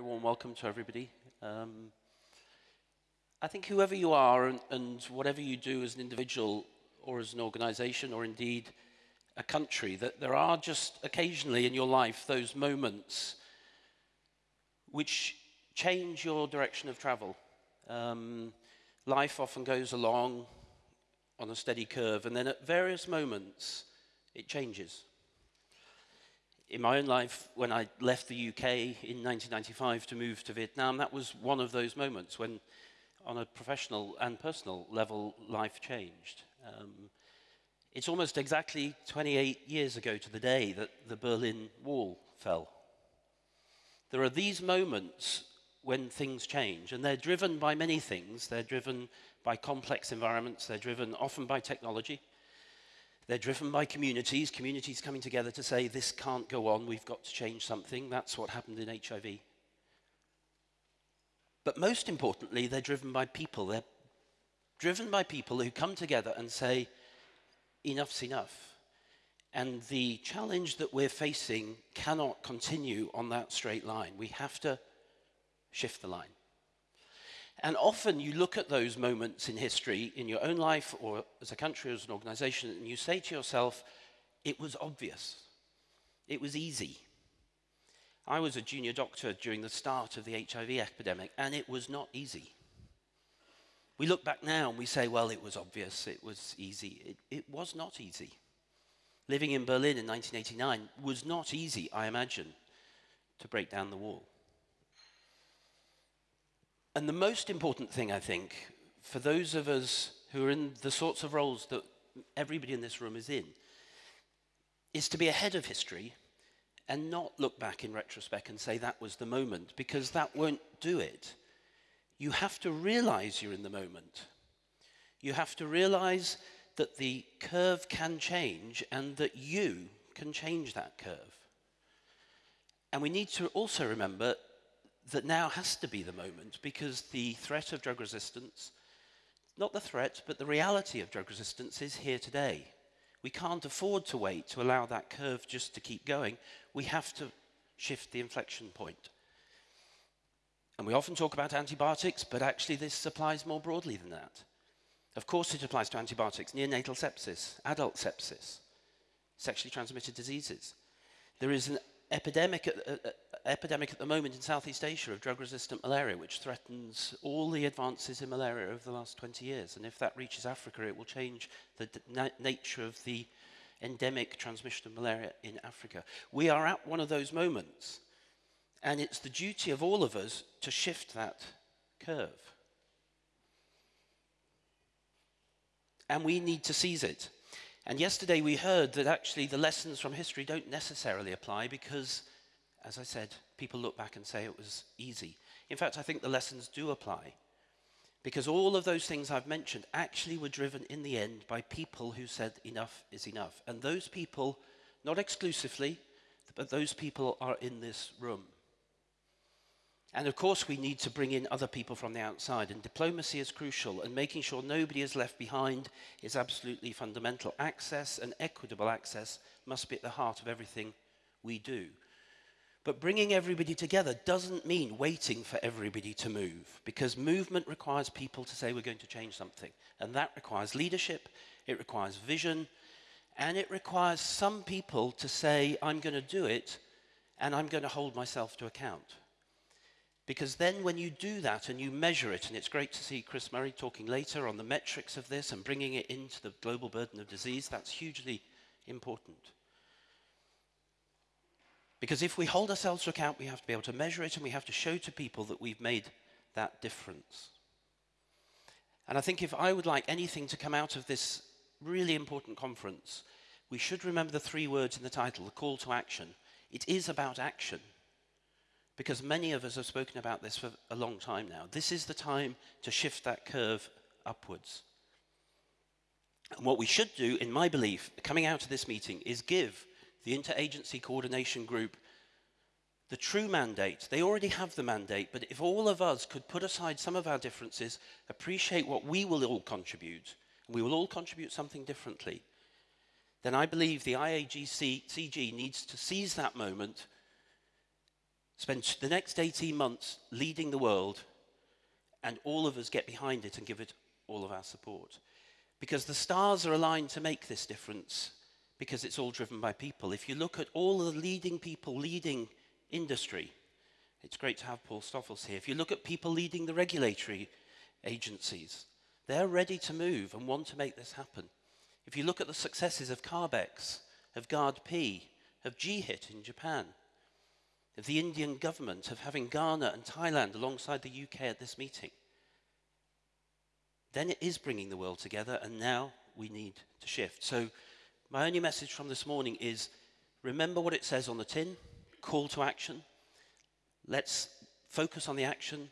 very warm welcome to everybody. Um, I think whoever you are and, and, whatever you do as an individual or as an organization or indeed a country, that there are just occasionally in your life those moments which change your direction of travel. Um, life often goes along on a steady curve, and then at various moments it changes in my own life, when I left the UK in 1995 to move to Vietnam, that was one of those moments when, on a professional and personal level, life changed. Um, it's almost exactly 28 years ago to the day that the Berlin Wall fell. There are these moments when things change, and they're driven by many things. They're driven by complex environments, they're driven often by technology, they're driven by communities, communities coming together to say, this can't go on, we've got to change something. That's what happened in HIV. But most importantly, they're driven by people. They're driven by people who come together and say, enough's enough. And the challenge that we're facing cannot continue on that straight line. We have to shift the line. And often you look at those moments in history, in your own life or as a country or as an organization, and you say to yourself, it was obvious. It was easy. I was a junior doctor during the start of the HIV epidemic, and it was not easy. We look back now and we say, well, it was obvious, it was easy. It, it was not easy. Living in Berlin in 1989 was not easy, I imagine, to break down the wall. And the most important thing, I think, for those of us who are in the sorts of roles that everybody in this room is in, is to be ahead of history and not look back in retrospect and say that was the moment, because that won't do it. You have to realize you're in the moment. You have to realize that the curve can change and that you can change that curve. And we need to also remember that now has to be the moment because the threat of drug resistance, not the threat, but the reality of drug resistance is here today. We can't afford to wait to allow that curve just to keep going. We have to shift the inflection point. And we often talk about antibiotics, but actually this applies more broadly than that. Of course it applies to antibiotics, neonatal sepsis, adult sepsis, sexually transmitted diseases. There is an epidemic at, uh, epidemic at the moment in Southeast Asia of drug-resistant malaria, which threatens all the advances in malaria over the last 20 years. And if that reaches Africa, it will change the na nature of the endemic transmission of malaria in Africa. We are at one of those moments, and it's the duty of all of us to shift that curve. And we need to seize it. And yesterday we heard that actually the lessons from history don't necessarily apply because, as I said, people look back and say it was easy. In fact, I think the lessons do apply because all of those things I've mentioned actually were driven in the end by people who said enough is enough. And those people, not exclusively, but those people are in this room. And of course, we need to bring in other people from the outside, and diplomacy is crucial, and making sure nobody is left behind is absolutely fundamental. Access and equitable access must be at the heart of everything we do. But bringing everybody together doesn't mean waiting for everybody to move, because movement requires people to say we're going to change something. And that requires leadership, it requires vision, and it requires some people to say, I'm going to do it, and I'm going to hold myself to account. Because then when you do that and you measure it, and it's great to see Chris Murray talking later on the metrics of this and bringing it into the global burden of disease, that's hugely important. Because if we hold ourselves to account, we have to be able to measure it and we have to show to people that we've made that difference. And I think if I would like anything to come out of this really important conference, we should remember the three words in the title, the call to action. It is about action because many of us have spoken about this for a long time now. This is the time to shift that curve upwards. And what we should do, in my belief, coming out of this meeting, is give the interagency coordination group the true mandate. They already have the mandate, but if all of us could put aside some of our differences, appreciate what we will all contribute, and we will all contribute something differently, then I believe the IAGC CG needs to seize that moment spend the next 18 months leading the world and all of us get behind it and give it all of our support. Because the stars are aligned to make this difference because it's all driven by people. If you look at all the leading people leading industry, it's great to have Paul Stoffels here. If you look at people leading the regulatory agencies, they're ready to move and want to make this happen. If you look at the successes of CARB-X, of GARDP, of GHIT in Japan, of the Indian government, of having Ghana and Thailand alongside the UK at this meeting, then it is bringing the world together, and now we need to shift. So, my only message from this morning is remember what it says on the tin call to action. Let's focus on the action,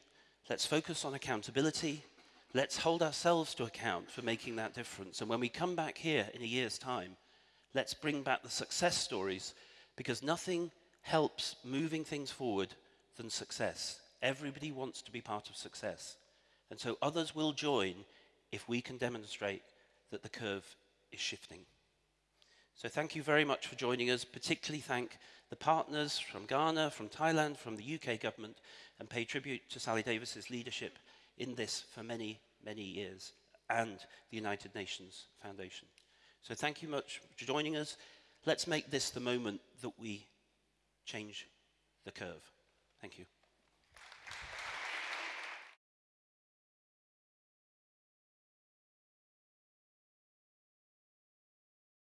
let's focus on accountability, let's hold ourselves to account for making that difference. And when we come back here in a year's time, let's bring back the success stories because nothing helps moving things forward than success. Everybody wants to be part of success. And so others will join if we can demonstrate that the curve is shifting. So thank you very much for joining us. Particularly thank the partners from Ghana, from Thailand, from the UK government, and pay tribute to Sally Davies's leadership in this for many, many years, and the United Nations Foundation. So thank you much for joining us. Let's make this the moment that we change the curve. Thank you.